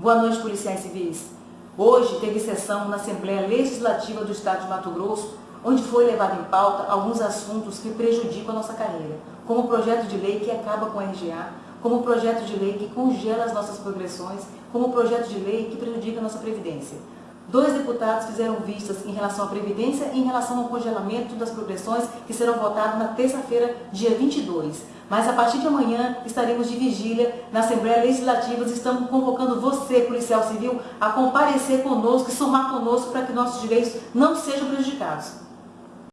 Boa noite, policiais civis. Hoje teve sessão na Assembleia Legislativa do Estado de Mato Grosso, onde foi levado em pauta alguns assuntos que prejudicam a nossa carreira, como o projeto de lei que acaba com a RGA, como o projeto de lei que congela as nossas progressões, como o projeto de lei que prejudica a nossa Previdência. Dois deputados fizeram vistas em relação à Previdência e em relação ao congelamento das progressões que serão votados na terça-feira, dia 22. Mas a partir de amanhã estaremos de vigília na Assembleia Legislativa estamos convocando você, policial civil, a comparecer conosco e somar conosco para que nossos direitos não sejam prejudicados.